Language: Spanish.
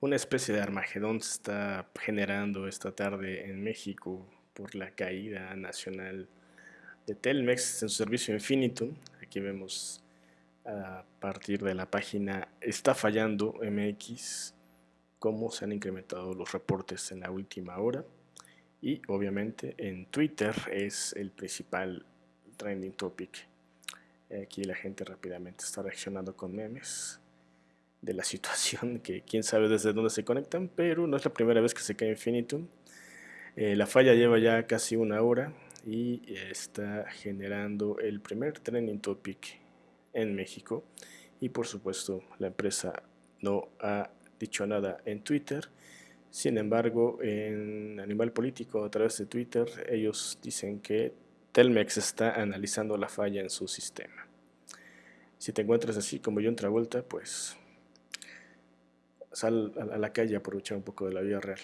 Una especie de Armagedón se está generando esta tarde en México por la caída nacional de Telmex en su servicio Infinitum. Aquí vemos a partir de la página Está fallando MX cómo se han incrementado los reportes en la última hora. Y obviamente en Twitter es el principal trending topic. Aquí la gente rápidamente está reaccionando con memes de la situación, que quién sabe desde dónde se conectan, pero no es la primera vez que se cae Infinitum. Eh, la falla lleva ya casi una hora y está generando el primer trending topic en México y por supuesto la empresa no ha dicho nada en Twitter. Sin embargo, en Animal Político, a través de Twitter, ellos dicen que Telmex está analizando la falla en su sistema. Si te encuentras así como yo otra vuelta, pues sal a la calle a aprovechar un poco de la vida real.